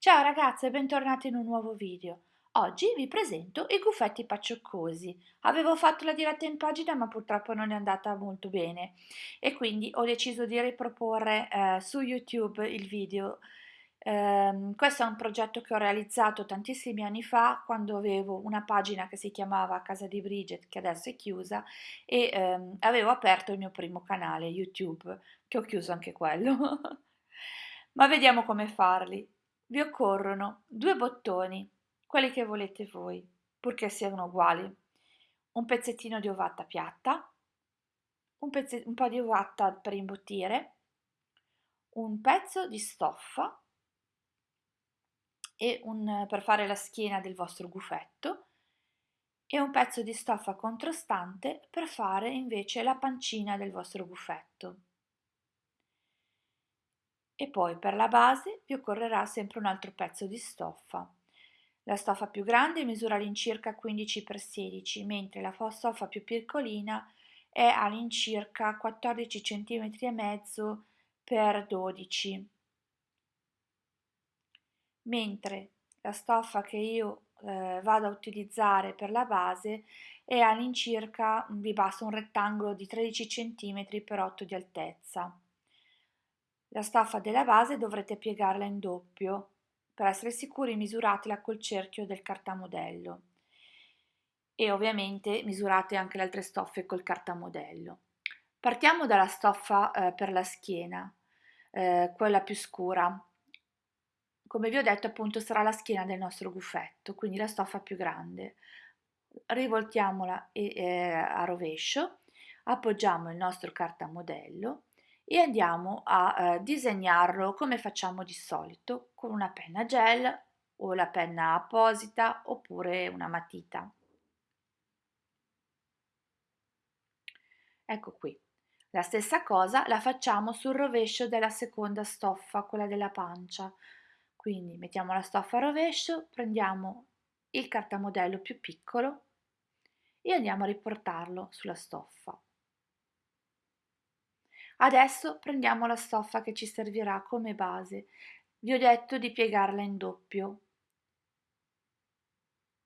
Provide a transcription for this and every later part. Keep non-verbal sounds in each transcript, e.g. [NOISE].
Ciao ragazze e bentornati in un nuovo video. Oggi vi presento i guffetti paccioccosi. Avevo fatto la diretta in pagina ma purtroppo non è andata molto bene e quindi ho deciso di riproporre eh, su YouTube il video. Eh, questo è un progetto che ho realizzato tantissimi anni fa quando avevo una pagina che si chiamava Casa di Bridget che adesso è chiusa e ehm, avevo aperto il mio primo canale YouTube che ho chiuso anche quello. [LAUGHS] Ma vediamo come farli. Vi occorrono due bottoni, quelli che volete voi, purché siano uguali. Un pezzettino di ovatta piatta, un, un po' di ovatta per imbottire, un pezzo di stoffa e un, per fare la schiena del vostro gufetto e un pezzo di stoffa controstante per fare invece la pancina del vostro gufetto e poi per la base vi occorrerà sempre un altro pezzo di stoffa. La stoffa più grande misura all'incirca 15 x 16, mentre la stoffa più piccolina è all'incirca 14 cm e mezzo per 12 mentre la stoffa che io eh, vado a utilizzare per la base è all'incirca vi basta un rettangolo di 13 cm per 8 di altezza. La staffa della base dovrete piegarla in doppio. Per essere sicuri misuratela col cerchio del cartamodello e ovviamente misurate anche le altre stoffe col cartamodello. Partiamo dalla stoffa eh, per la schiena, eh, quella più scura. Come vi ho detto appunto sarà la schiena del nostro gufetto, quindi la stoffa più grande. Rivoltiamola eh, a rovescio, appoggiamo il nostro cartamodello e andiamo a eh, disegnarlo come facciamo di solito con una penna gel o la penna apposita oppure una matita. Ecco qui. La stessa cosa la facciamo sul rovescio della seconda stoffa, quella della pancia. Quindi mettiamo la stoffa a rovescio, prendiamo il cartamodello più piccolo e andiamo a riportarlo sulla stoffa. Adesso prendiamo la stoffa che ci servirà come base. Vi ho detto di piegarla in doppio.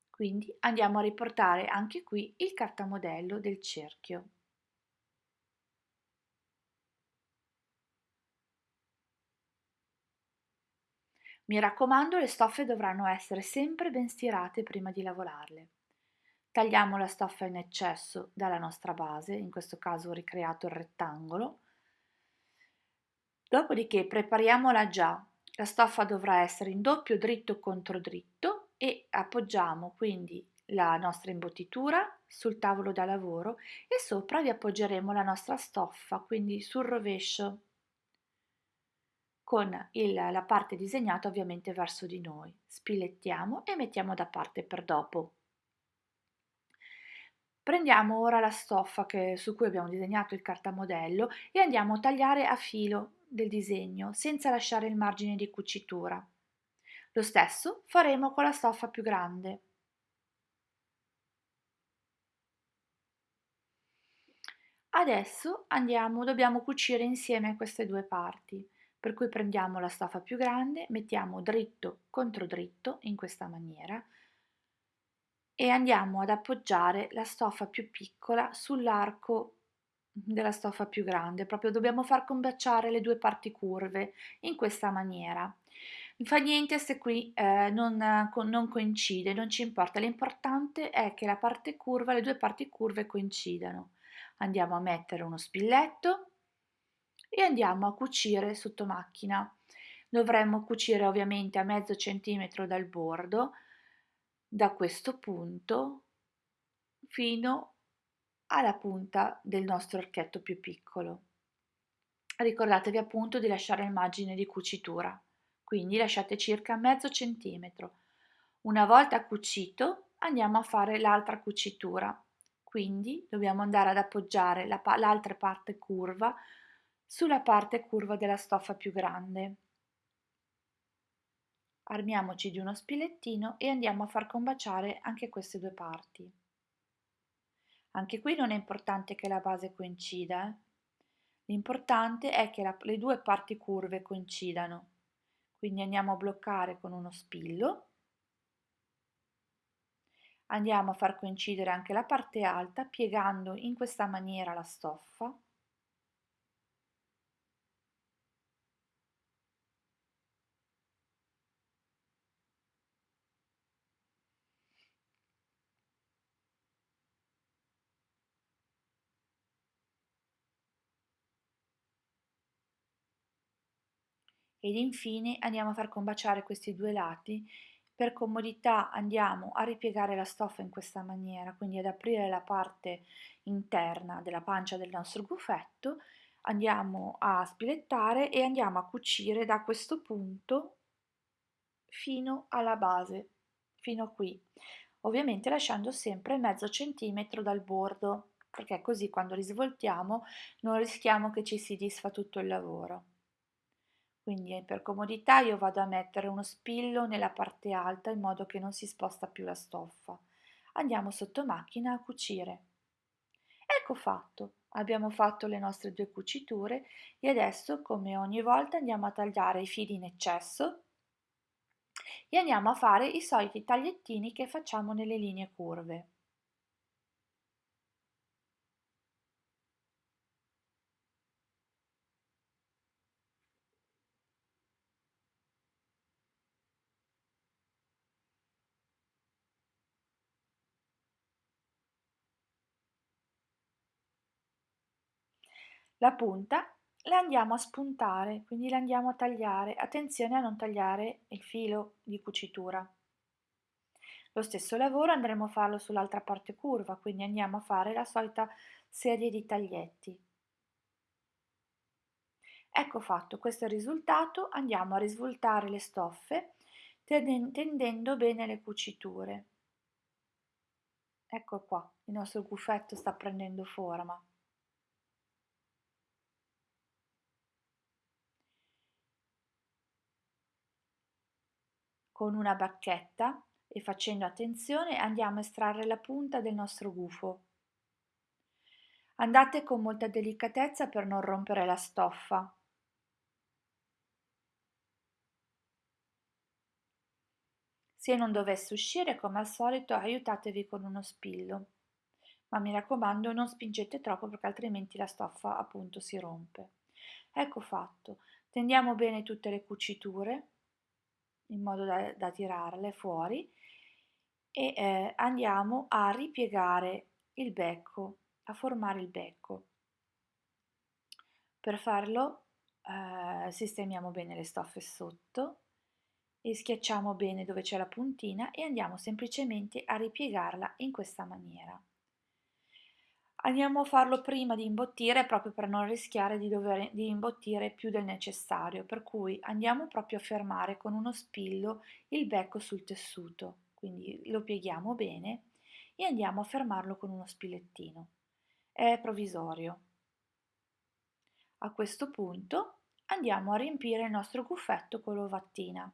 Quindi andiamo a riportare anche qui il cartamodello del cerchio. Mi raccomando, le stoffe dovranno essere sempre ben stirate prima di lavorarle. Tagliamo la stoffa in eccesso dalla nostra base, in questo caso ho ricreato il rettangolo, Dopodiché prepariamola già. La stoffa dovrà essere in doppio dritto contro dritto e appoggiamo quindi la nostra imbottitura sul tavolo da lavoro e sopra vi appoggeremo la nostra stoffa, quindi sul rovescio con il, la parte disegnata ovviamente verso di noi. Spilettiamo e mettiamo da parte per dopo. Prendiamo ora la stoffa che, su cui abbiamo disegnato il cartamodello e andiamo a tagliare a filo del disegno senza lasciare il margine di cucitura. Lo stesso faremo con la stoffa più grande. Adesso andiamo, dobbiamo cucire insieme queste due parti, per cui prendiamo la stoffa più grande, mettiamo dritto contro dritto in questa maniera e andiamo ad appoggiare la stoffa più piccola sull'arco della stoffa più grande, proprio dobbiamo far combaciare le due parti curve in questa maniera. Non fa niente se qui eh, non, non coincide, non ci importa, l'importante è che la parte curva, le due parti curve coincidano. Andiamo a mettere uno spilletto e andiamo a cucire sotto macchina. Dovremmo cucire ovviamente a mezzo centimetro dal bordo, da questo punto fino alla punta del nostro archetto più piccolo. Ricordatevi appunto di lasciare il margine di cucitura, quindi lasciate circa mezzo centimetro. Una volta cucito andiamo a fare l'altra cucitura, quindi dobbiamo andare ad appoggiare l'altra parte curva sulla parte curva della stoffa più grande. Armiamoci di uno spilettino e andiamo a far combaciare anche queste due parti. Anche qui non è importante che la base coincida, eh? l'importante è che la, le due parti curve coincidano. quindi andiamo a bloccare con uno spillo andiamo a far coincidere anche la parte alta piegando in questa maniera la stoffa ed infine andiamo a far combaciare questi due lati. Per comodità andiamo a ripiegare la stoffa in questa maniera quindi ad aprire la parte interna della pancia del nostro gufetto andiamo a spilettare e andiamo a cucire da questo punto fino alla base fino qui. Ovviamente lasciando sempre mezzo centimetro dal bordo perché così quando risvoltiamo non rischiamo che ci si disfa tutto il lavoro quindi eh, per comodità io vado a mettere uno spillo nella parte alta in modo che non si sposta più la stoffa. Andiamo sotto macchina a cucire. Ecco fatto, abbiamo fatto le nostre due cuciture e adesso come ogni volta andiamo a tagliare i fili in eccesso e andiamo a fare i soliti tagliettini che facciamo nelle linee curve. La punta la andiamo a spuntare, quindi la andiamo a tagliare. Attenzione a non tagliare il filo di cucitura. Lo stesso lavoro andremo a farlo sull'altra parte curva, quindi andiamo a fare la solita serie di taglietti. Ecco fatto, questo è il risultato, andiamo a risvoltare le stoffe tendendo bene le cuciture. Ecco qua, il nostro gufetto sta prendendo forma. Con una bacchetta e facendo attenzione andiamo a estrarre la punta del nostro gufo. Andate con molta delicatezza per non rompere la stoffa. Se non dovesse uscire, come al solito, aiutatevi con uno spillo. Ma mi raccomando, non spingete troppo perché altrimenti la stoffa appunto si rompe. Ecco fatto. Tendiamo bene tutte le cuciture in modo da, da tirarle fuori e eh, andiamo a ripiegare il becco, a formare il becco. Per farlo eh, sistemiamo bene le stoffe sotto e schiacciamo bene dove c'è la puntina e andiamo semplicemente a ripiegarla in questa maniera. Andiamo a farlo prima di imbottire proprio per non rischiare di dover di imbottire più del necessario, per cui andiamo proprio a fermare con uno spillo il becco sul tessuto, quindi lo pieghiamo bene e andiamo a fermarlo con uno spilettino. È provvisorio. A questo punto andiamo a riempire il nostro guffetto con l'ovattina.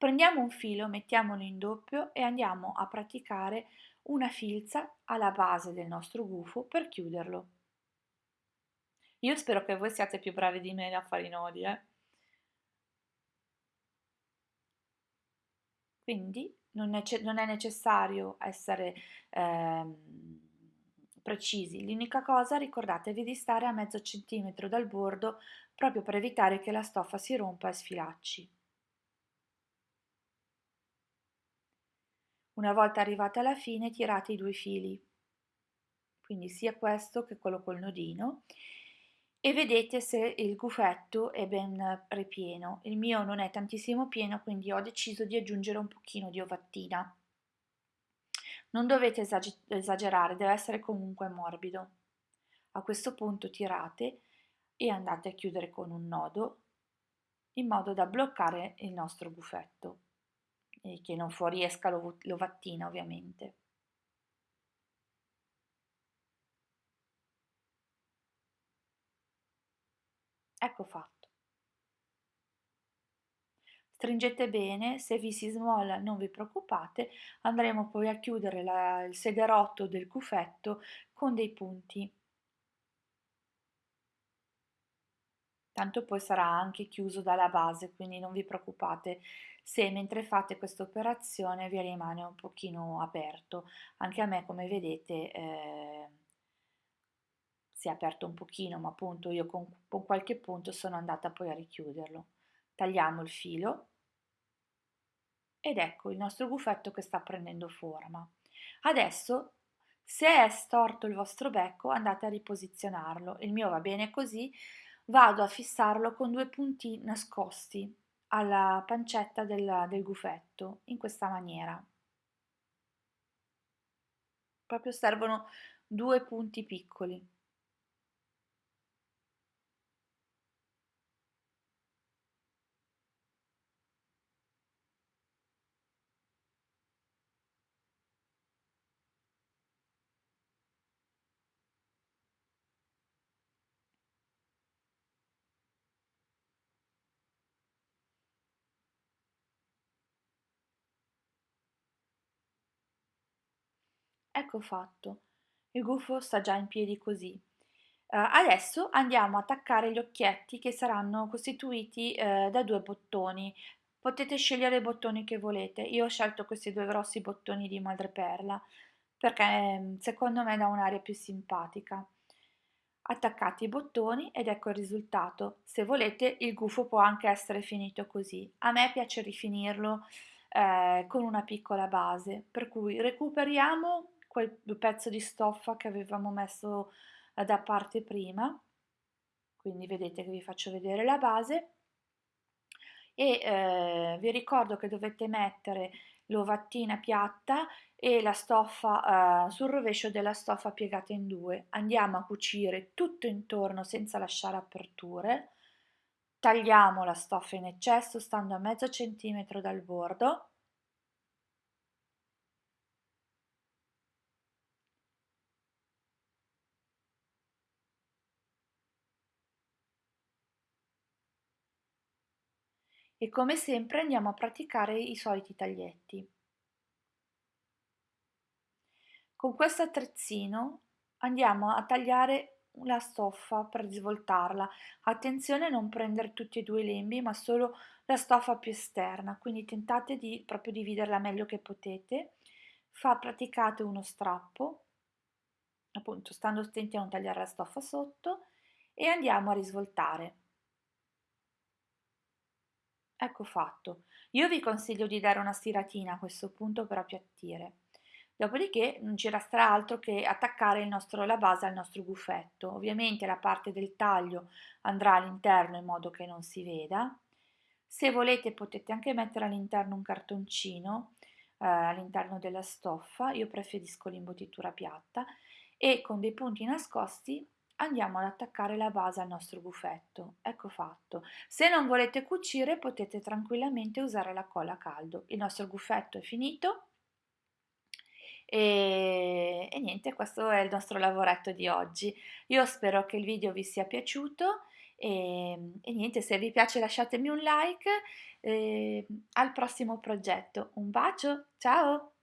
Prendiamo un filo, mettiamolo in doppio e andiamo a praticare una filza alla base del nostro gufo per chiuderlo. Io spero che voi siate più bravi di me a fare i nodi, eh? Quindi non è, non è necessario essere ehm, precisi, l'unica cosa ricordatevi di stare a mezzo centimetro dal bordo proprio per evitare che la stoffa si rompa e sfilacci. Una volta arrivate alla fine tirate i due fili, quindi sia questo che quello col nodino, e vedete se il gufetto è ben ripieno. Il mio non è tantissimo pieno, quindi ho deciso di aggiungere un pochino di ovattina. Non dovete esagerare, deve essere comunque morbido. A questo punto tirate e andate a chiudere con un nodo in modo da bloccare il nostro gufetto e che non fuoriesca l'ovattina ovviamente. Ecco fatto. Stringete bene, se vi si smolla non vi preoccupate, andremo poi a chiudere la, il sederotto del cufetto con dei punti tanto poi sarà anche chiuso dalla base, quindi non vi preoccupate se mentre fate questa operazione vi rimane un pochino aperto. Anche a me, come vedete, eh, si è aperto un pochino, ma appunto io con, con qualche punto sono andata poi a richiuderlo. Tagliamo il filo ed ecco il nostro gufetto che sta prendendo forma. Adesso se è storto il vostro becco andate a riposizionarlo, il mio va bene così, vado a fissarlo con due punti nascosti alla pancetta del, del gufetto in questa maniera. Proprio servono due punti piccoli. Ecco fatto, il gufo sta già in piedi così. Uh, adesso andiamo a attaccare gli occhietti che saranno costituiti uh, da due bottoni. Potete scegliere i bottoni che volete. Io ho scelto questi due grossi bottoni di madreperla perché ehm, secondo me dà un'aria più simpatica. Attaccate i bottoni ed ecco il risultato. Se volete il gufo può anche essere finito così. A me piace rifinirlo eh, con una piccola base, per cui recuperiamo quel pezzo di stoffa che avevamo messo eh, da parte prima. Quindi vedete che vi faccio vedere la base. E eh, vi ricordo che dovete mettere l'ovattina piatta e la stoffa eh, sul rovescio della stoffa piegata in due. Andiamo a cucire tutto intorno senza lasciare aperture. Tagliamo la stoffa in eccesso stando a mezzo centimetro dal bordo e come sempre andiamo a praticare i soliti taglietti. Con questo attrezzino andiamo a tagliare la stoffa per svoltarla. Attenzione a non prendere tutti e due i lembi, ma solo la stoffa più esterna, quindi tentate di proprio dividerla meglio che potete. Fa, praticate uno strappo, appunto stando attenti a non tagliare la stoffa sotto, e andiamo a risvoltare. Ecco fatto. Io vi consiglio di dare una stiratina a questo punto per appiattire. Dopodiché non ci resterà altro che attaccare nostro, la base al nostro gufetto. Ovviamente la parte del taglio andrà all'interno in modo che non si veda. Se volete potete anche mettere all'interno un cartoncino eh, all'interno della stoffa, io preferisco l'imbottitura piatta e con dei punti nascosti andiamo ad attaccare la base al nostro gufetto. Ecco fatto. Se non volete cucire potete tranquillamente usare la colla a caldo. Il nostro gufetto è finito e, e niente, questo è il nostro lavoretto di oggi. Io spero che il video vi sia piaciuto e, e niente, se vi piace lasciatemi un like. E, al prossimo progetto. Un bacio, ciao!